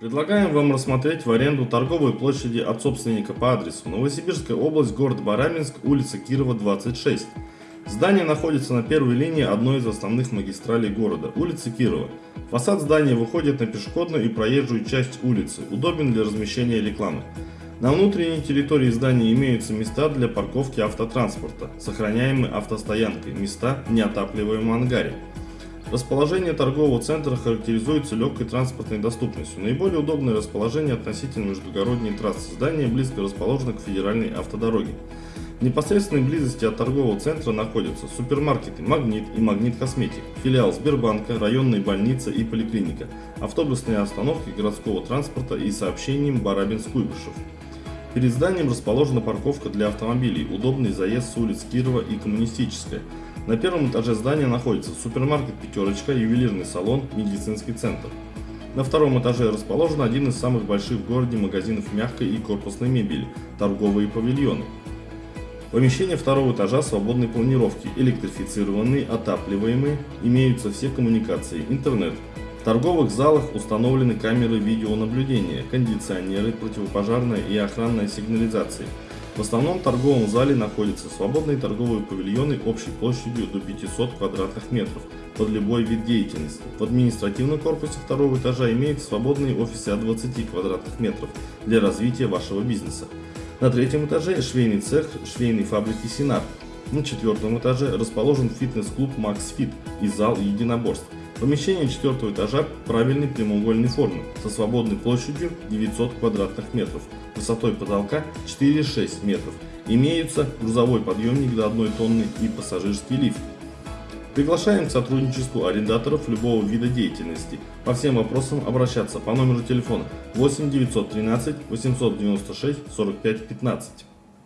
Предлагаем вам рассмотреть в аренду торговые площади от собственника по адресу Новосибирская область, город Барабинск, улица Кирова, 26. Здание находится на первой линии одной из основных магистралей города, улицы Кирова. Фасад здания выходит на пешеходную и проезжую часть улицы, удобен для размещения рекламы. На внутренней территории здания имеются места для парковки автотранспорта, сохраняемые автостоянкой, места в неотапливаемом ангаре. Расположение торгового центра характеризуется легкой транспортной доступностью. Наиболее удобное расположение относительно междугородней трассы. Здание близко расположено к федеральной автодороге. В непосредственной близости от торгового центра находятся супермаркеты «Магнит» и «Магнит Косметик», филиал Сбербанка, районная больница и поликлиника, автобусные остановки городского транспорта и сообщением Барабинск-Куйбышев. Перед зданием расположена парковка для автомобилей, удобный заезд с улиц Кирова и Коммунистическая. На первом этаже здания находится супермаркет «Пятерочка», ювелирный салон, медицинский центр. На втором этаже расположен один из самых больших в городе магазинов мягкой и корпусной мебели – торговые павильоны. Помещения второго этажа свободной планировки, электрифицированные, отапливаемые, имеются все коммуникации, интернет, в торговых залах установлены камеры видеонаблюдения, кондиционеры, противопожарная и охранная сигнализации. В основном торговом зале находятся свободные торговые павильоны общей площадью до 500 квадратных метров под любой вид деятельности. В административном корпусе второго этажа имеются свободные офисы от 20 квадратных метров для развития вашего бизнеса. На третьем этаже швейный цех швейной фабрики Синар. На четвертом этаже расположен фитнес-клуб Max Fit и зал единоборств. Помещение четвертого этажа правильной прямоугольной формы, со свободной площадью 900 квадратных метров, высотой потолка 4-6 метров. Имеются грузовой подъемник до 1 тонны и пассажирский лифт. Приглашаем к сотрудничеству арендаторов любого вида деятельности. По всем вопросам обращаться по номеру телефона 8 913 896 45 15.